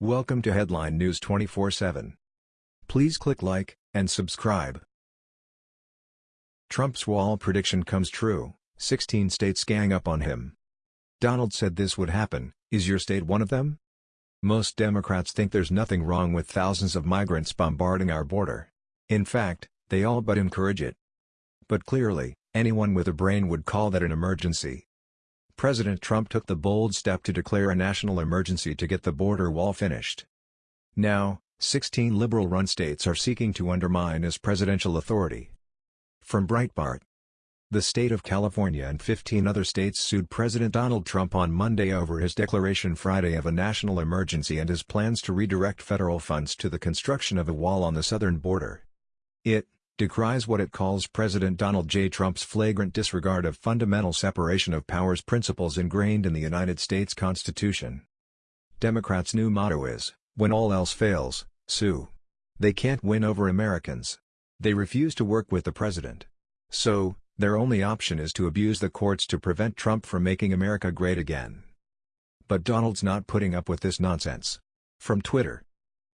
Welcome to Headline News 24/7. Please click like and subscribe. Trump's wall prediction comes true. 16 states gang up on him. Donald said this would happen. Is your state one of them? Most Democrats think there's nothing wrong with thousands of migrants bombarding our border. In fact, they all but encourage it. But clearly, anyone with a brain would call that an emergency. President Trump took the bold step to declare a national emergency to get the border wall finished. Now, 16 liberal-run states are seeking to undermine his presidential authority. From Breitbart The state of California and 15 other states sued President Donald Trump on Monday over his declaration Friday of a national emergency and his plans to redirect federal funds to the construction of a wall on the southern border. It, decries what it calls President Donald J. Trump's flagrant disregard of fundamental separation of powers principles ingrained in the United States Constitution. Democrats' new motto is, when all else fails, sue. They can't win over Americans. They refuse to work with the president. So, their only option is to abuse the courts to prevent Trump from making America great again. But Donald's not putting up with this nonsense. From Twitter.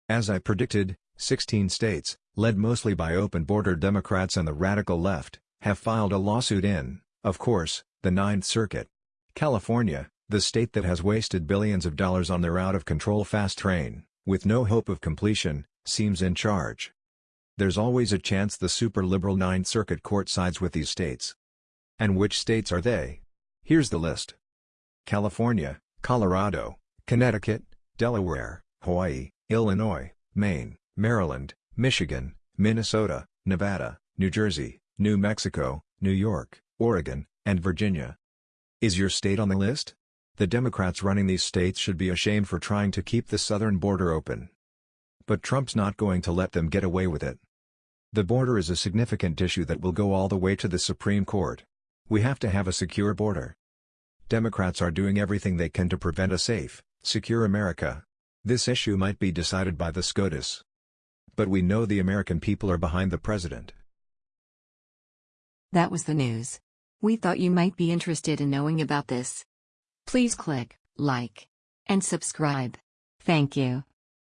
As I predicted, 16 states, led mostly by open-border Democrats and the radical left, have filed a lawsuit in, of course, the Ninth Circuit. California, the state that has wasted billions of dollars on their out-of-control fast train, with no hope of completion, seems in charge. There's always a chance the super-liberal Ninth Circuit Court sides with these states. And which states are they? Here's the list. California, Colorado, Connecticut, Delaware, Hawaii, Illinois, Maine, Maryland, Michigan, Minnesota, Nevada, New Jersey, New Mexico, New York, Oregon, and Virginia. Is your state on the list? The Democrats running these states should be ashamed for trying to keep the southern border open. But Trump's not going to let them get away with it. The border is a significant issue that will go all the way to the Supreme Court. We have to have a secure border. Democrats are doing everything they can to prevent a safe, secure America. This issue might be decided by the SCOTUS. But we know the American people are behind the president. That was the news. We thought you might be interested in knowing about this. Please click like and subscribe. Thank you.